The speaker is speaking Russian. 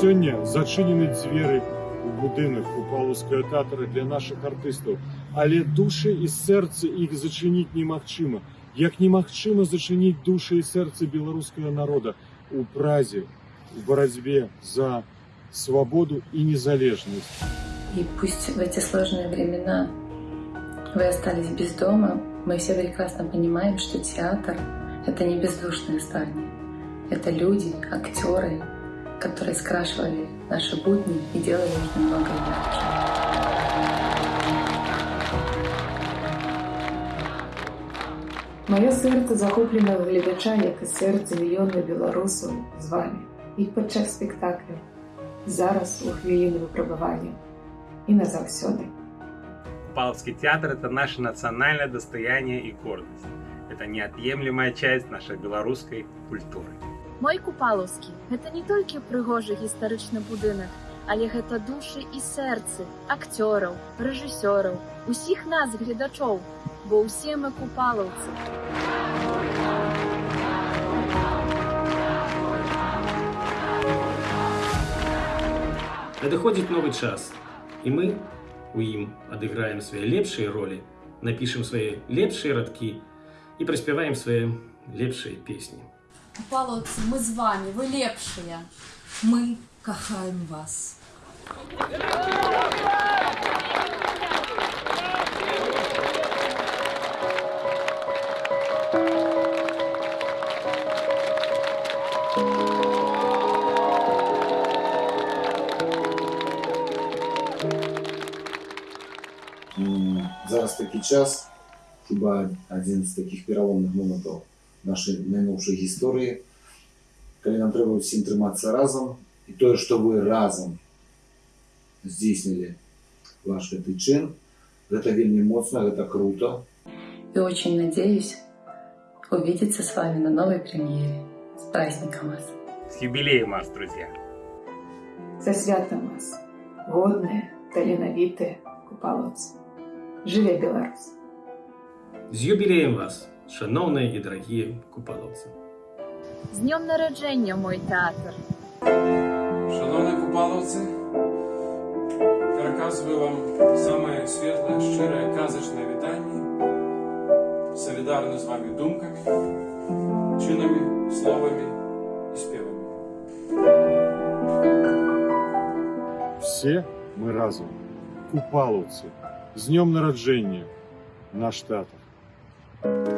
Сёння зачынены дзверы у будынак купалаўскага тэатра для нашых артыстаў, але душы і сэрцы іх зачыніць немагчыма. Як немагчыма зачыніць душы і сэрцы беларускага народа у празе, у барацьбе за свабоду и незалежность. И пусть в эти сложные времена вы остались без дома, мы все прекрасно понимаем, что театр — это не бездушное здание. Это люди, актеры, которые скрашивали наши будни и делали их немного ярче. Моє серце захоплене глядача, як і серце мільйонів білорусів з вами. І під час спектаклю, зараз у хвилини випробування і назавсюди. Купаловский театр – это наше национальное достояние и гордость. Это неотъемлемая часть нашей белорусской культуры. Мой Купаловскі гэта не толькі прыгожы гістарычны будынак, але гэта душы і сэрцы акцёраў, рэжысёраў, усіх нас гледачоў, бо ўсе мы купалаўцы. Надыходзіць новы час, і мы у ім адыграем свае лепшыя ролі, напішам свае лепшыя радкі і праспяваем свае лепшыя песні. Палоцы, мы з вами, вы лепшыя. Мы кахаем вас. М, Зараз такі час, хіба адзін з такіх пераломных момантаў нашай найноўшай гісторыі, калі нам трэба ўсім трымацца разам і тое, што вы разам здзейснілі ваш гэты чын, гэта вельмі моцна, гэта круто. И очень надеюсь увидеться с вами на новой премьере. С праздником вас! С юбилеем вас, друзья! За святом вас, годные, таленавітыя купаловцы. Жыве Беларусь! З юбілеем вас, шаноўныя і дарагія купалаўцы. З днём нараджэння мой тэатр. Шановні купаловці, пераказваю вам самае светлае, шчырае, казачнае вітанне. Салідарны з вами думкамі, чынамі, словамі і спевамі. Все мы разом. Купаловцы. С днем народжения, наш театр. 嗯。